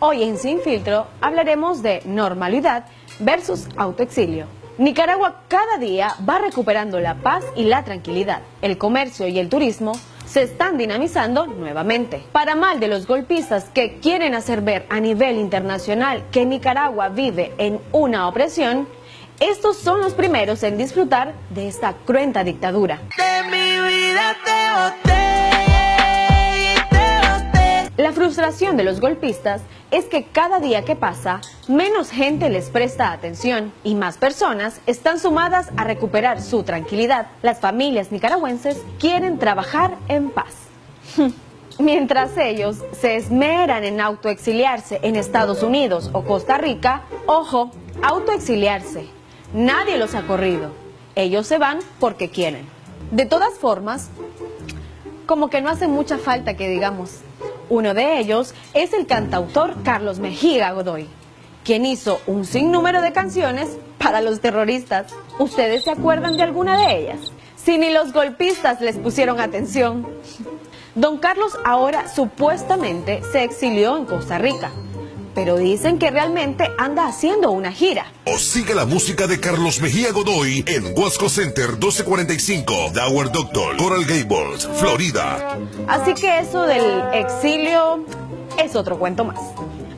Hoy en Sin Filtro hablaremos de normalidad versus autoexilio. Nicaragua cada día va recuperando la paz y la tranquilidad. El comercio y el turismo se están dinamizando nuevamente. Para mal de los golpistas que quieren hacer ver a nivel internacional que Nicaragua vive en una opresión, estos son los primeros en disfrutar de esta cruenta dictadura. De mi vida La frustración de los golpistas es que cada día que pasa, menos gente les presta atención y más personas están sumadas a recuperar su tranquilidad. Las familias nicaragüenses quieren trabajar en paz. Mientras ellos se esmeran en autoexiliarse en Estados Unidos o Costa Rica, ojo, autoexiliarse. Nadie los ha corrido. Ellos se van porque quieren. De todas formas, como que no hace mucha falta que digamos. Uno de ellos es el cantautor Carlos Mejía Godoy, quien hizo un sinnúmero de canciones para los terroristas. ¿Ustedes se acuerdan de alguna de ellas? Si ni los golpistas les pusieron atención. Don Carlos ahora supuestamente se exilió en Costa Rica pero dicen que realmente anda haciendo una gira. O sigue la música de Carlos Mejía Godoy en Huasco Center 1245, Dower Doctor, Coral Gables, Florida. Así que eso del exilio es otro cuento más.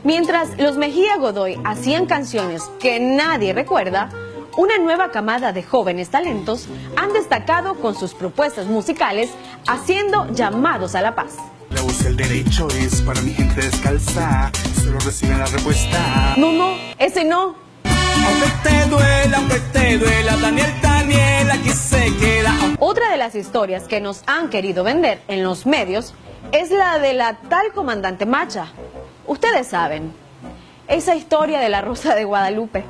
Mientras los Mejía Godoy hacían canciones que nadie recuerda, una nueva camada de jóvenes talentos han destacado con sus propuestas musicales haciendo llamados a la paz. el derecho es para mi gente descalza solo reciben la respuesta. No, no, ese no. Aunque te duela, aunque te duela, Daniel, Daniel, aquí se queda. Otra de las historias que nos han querido vender en los medios es la de la tal comandante Macha. Ustedes saben, esa historia de la Rosa de Guadalupe.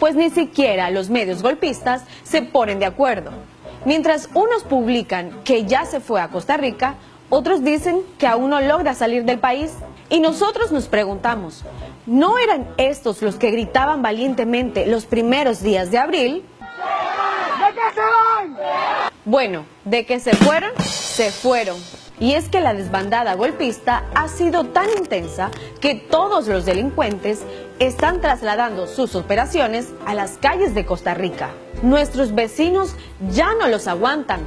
Pues ni siquiera los medios golpistas se ponen de acuerdo. Mientras unos publican que ya se fue a Costa Rica, otros dicen que aún no logra salir del país. Y nosotros nos preguntamos, ¿no eran estos los que gritaban valientemente los primeros días de abril? ¿De qué se van? Bueno, de que se fueron, se fueron. Y es que la desbandada golpista ha sido tan intensa que todos los delincuentes están trasladando sus operaciones a las calles de Costa Rica. Nuestros vecinos ya no los aguantan,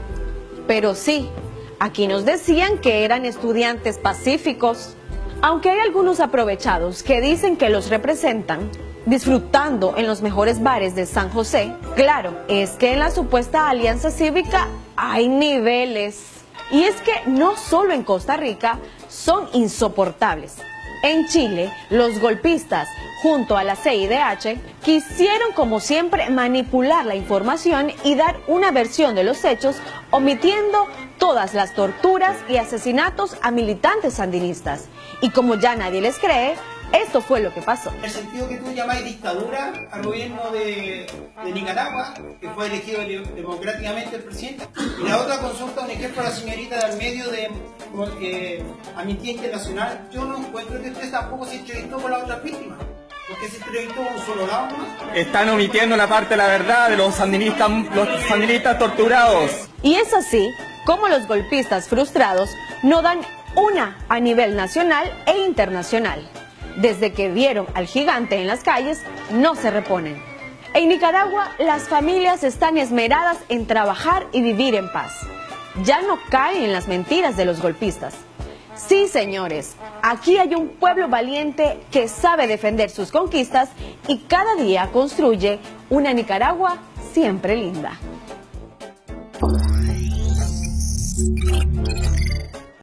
pero sí, aquí nos decían que eran estudiantes pacíficos. Aunque hay algunos aprovechados que dicen que los representan, disfrutando en los mejores bares de San José, claro, es que en la supuesta alianza cívica hay niveles. Y es que no solo en Costa Rica son insoportables. En Chile, los golpistas, junto a la CIDH, quisieron como siempre manipular la información y dar una versión de los hechos, omitiendo todas las torturas y asesinatos a militantes sandinistas. Y como ya nadie les cree, esto fue lo que pasó. En el sentido que tú llamáis dictadura al gobierno de, Nicaragua, que fue elegido democráticamente el presidente, y la otra consulta, un ejemplo a la señorita del medio de eh, Amnistía Internacional, yo no encuentro que usted tampoco se entrevistó con las otras víctimas. Porque se entrevistó un solo lado Están omitiendo la parte de la verdad de los sandinistas, los sandinistas torturados. Y es así como los golpistas frustrados no dan una a nivel nacional e internacional desde que vieron al gigante en las calles, no se reponen. En Nicaragua, las familias están esmeradas en trabajar y vivir en paz. Ya no caen en las mentiras de los golpistas. Sí, señores, aquí hay un pueblo valiente que sabe defender sus conquistas y cada día construye una Nicaragua siempre linda.